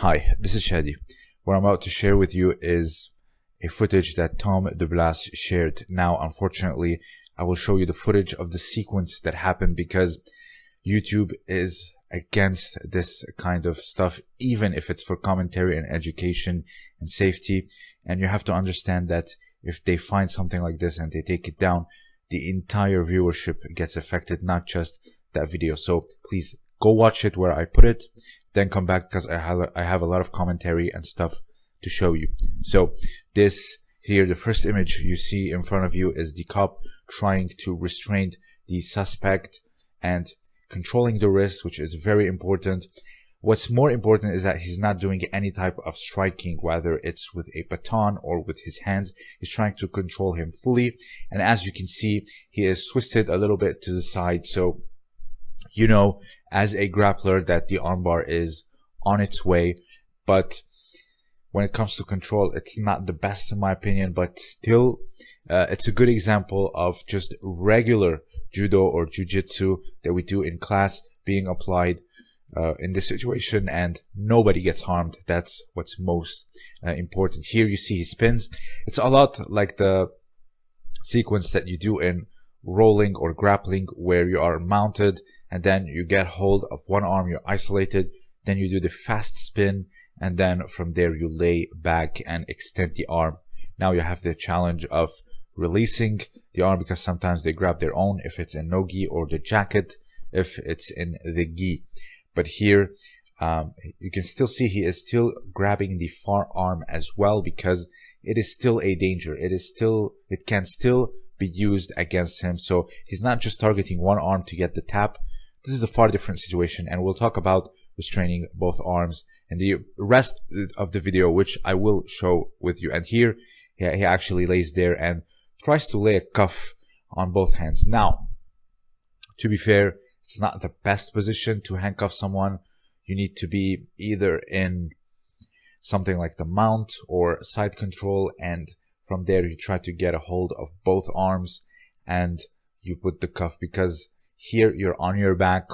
Hi, this is Shadi. What I'm about to share with you is a footage that Tom DeBlass shared. Now, unfortunately, I will show you the footage of the sequence that happened because YouTube is against this kind of stuff, even if it's for commentary and education and safety. And you have to understand that if they find something like this and they take it down, the entire viewership gets affected, not just that video. So please go watch it where I put it then come back because I have I have a lot of commentary and stuff to show you. So this here, the first image you see in front of you is the cop trying to restrain the suspect and controlling the wrist, which is very important. What's more important is that he's not doing any type of striking, whether it's with a baton or with his hands. He's trying to control him fully. And as you can see, he is twisted a little bit to the side. So you know as a grappler that the armbar is on its way, but when it comes to control, it's not the best in my opinion, but still, uh, it's a good example of just regular judo or jujitsu that we do in class being applied uh, in this situation and nobody gets harmed. That's what's most uh, important. Here you see he spins. It's a lot like the sequence that you do in rolling or grappling where you are mounted and then you get hold of one arm, you're isolated, then you do the fast spin, and then from there you lay back and extend the arm. Now you have the challenge of releasing the arm because sometimes they grab their own if it's in no gi or the jacket if it's in the gi. But here um, you can still see he is still grabbing the far arm as well because it is still a danger. It is still, it can still be used against him. So he's not just targeting one arm to get the tap, this is a far different situation and we'll talk about restraining both arms and the rest of the video, which I will show with you. And here he actually lays there and tries to lay a cuff on both hands. Now, to be fair, it's not the best position to handcuff someone. You need to be either in something like the mount or side control. And from there, you try to get a hold of both arms and you put the cuff because here you're on your back,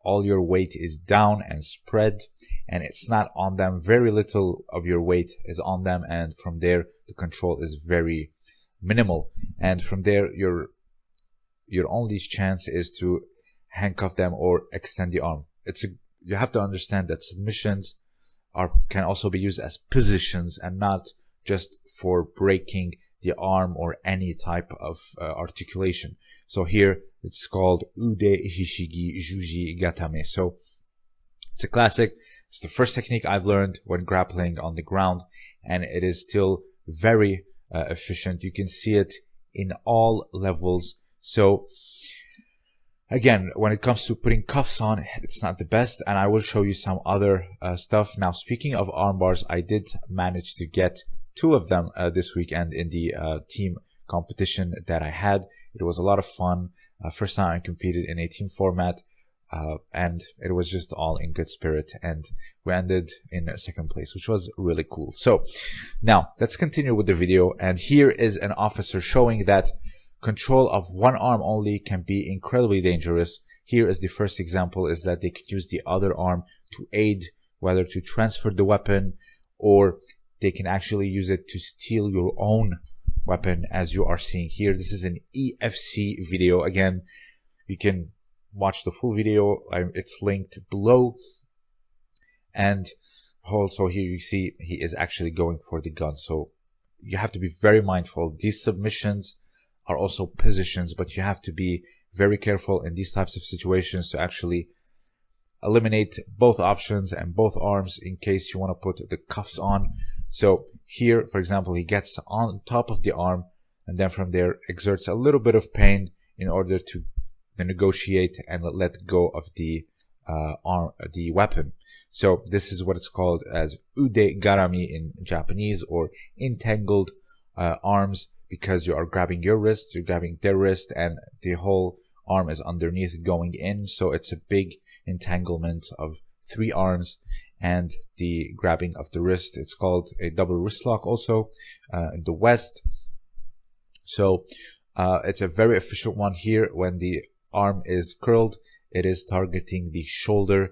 all your weight is down and spread and it's not on them. Very little of your weight is on them and from there the control is very minimal. And from there your your only chance is to handcuff them or extend the arm. It's a, you have to understand that submissions are can also be used as positions and not just for breaking the arm or any type of uh, articulation. So here it's called Ude Hishigi Juji Gatame. So it's a classic. It's the first technique I've learned when grappling on the ground and it is still very uh, efficient. You can see it in all levels. So again, when it comes to putting cuffs on, it's not the best and I will show you some other uh, stuff. Now, speaking of arm bars, I did manage to get two of them uh, this weekend in the uh, team competition that I had. It was a lot of fun. Uh, first time I competed in a team format. Uh, and it was just all in good spirit and we ended in second place which was really cool so now let's continue with the video and here is an officer showing that control of one arm only can be incredibly dangerous here is the first example is that they could use the other arm to aid whether to transfer the weapon or they can actually use it to steal your own weapon as you are seeing here. This is an EFC video. Again, you can watch the full video. It's linked below. And also here you see he is actually going for the gun. So you have to be very mindful. These submissions are also positions, but you have to be very careful in these types of situations to actually eliminate both options and both arms in case you want to put the cuffs on so here, for example, he gets on top of the arm and then from there exerts a little bit of pain in order to negotiate and let go of the uh, arm, the weapon. So this is what it's called as ude garami in Japanese or entangled uh, arms because you are grabbing your wrist, you're grabbing their wrist and the whole arm is underneath going in. So it's a big entanglement of three arms and the grabbing of the wrist. It's called a double wrist lock also uh, in the West. So uh, it's a very efficient one here when the arm is curled. It is targeting the shoulder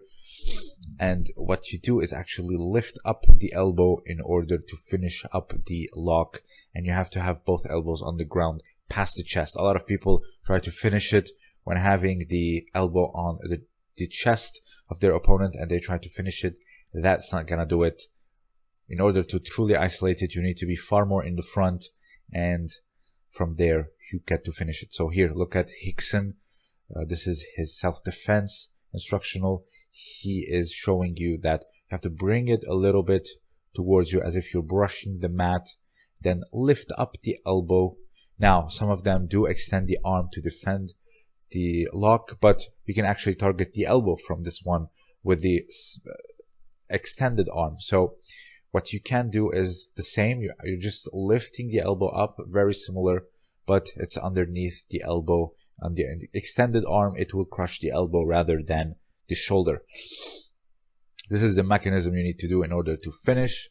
and what you do is actually lift up the elbow in order to finish up the lock and you have to have both elbows on the ground past the chest a lot of people try to finish it when having the elbow on the, the chest of their opponent and they try to finish it that's not gonna do it. In order to truly isolate it you need to be far more in the front and from there you get to finish it. So here look at Rickson uh, this is his self-defense instructional. He is showing you that you have to bring it a little bit towards you as if you're brushing the mat then lift up the elbow. Now some of them do extend the arm to defend the lock but you can actually target the elbow from this one with the extended arm so what you can do is the same you're just lifting the elbow up very similar but it's underneath the elbow on the extended arm it will crush the elbow rather than the shoulder. This is the mechanism you need to do in order to finish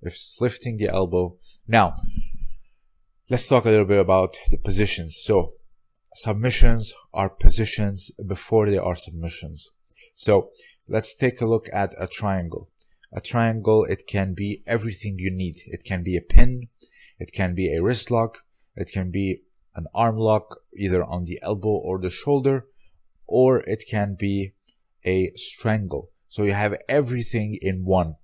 with lifting the elbow. Now, let's talk a little bit about the positions. So, submissions are positions before they are submissions. So, let's take a look at a triangle. A triangle, it can be everything you need. It can be a pin, it can be a wrist lock, it can be an arm lock either on the elbow or the shoulder, or it can be a strangle. So you have everything in one.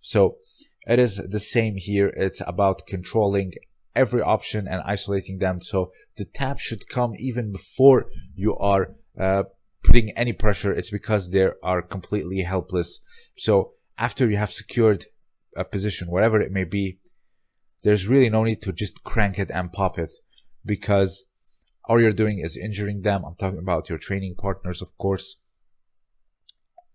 So it is the same here. It's about controlling every option and isolating them. So the tap should come even before you are uh, putting any pressure. It's because they are completely helpless. So after you have secured a position, whatever it may be, there's really no need to just crank it and pop it because all you're doing is injuring them. I'm talking about your training partners, of course.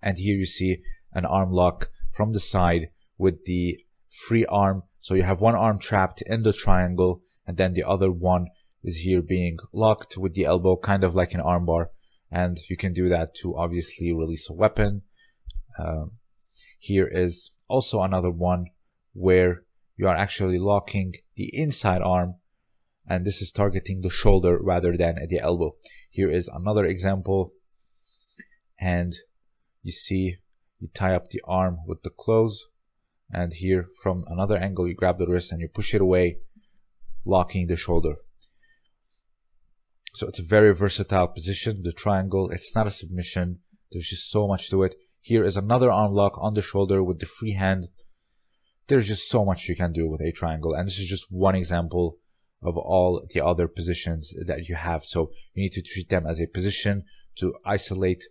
And here you see an arm lock from the side with the free arm. So you have one arm trapped in the triangle and then the other one is here being locked with the elbow, kind of like an armbar. And you can do that to obviously release a weapon. Um, here is also another one where you are actually locking the inside arm and this is targeting the shoulder rather than the elbow. Here is another example and you see you tie up the arm with the clothes and here from another angle you grab the wrist and you push it away locking the shoulder so it's a very versatile position the triangle it's not a submission there's just so much to it here is another arm lock on the shoulder with the free hand there's just so much you can do with a triangle and this is just one example of all the other positions that you have so you need to treat them as a position to isolate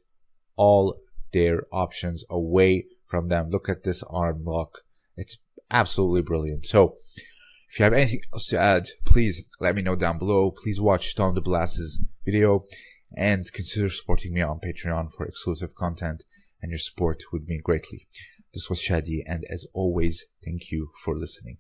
all their options away from them. Look at this arm lock. It's absolutely brilliant. So if you have anything else to add, please let me know down below. Please watch Tom DeBlass's video and consider supporting me on Patreon for exclusive content and your support would mean greatly. This was Shadi and as always, thank you for listening.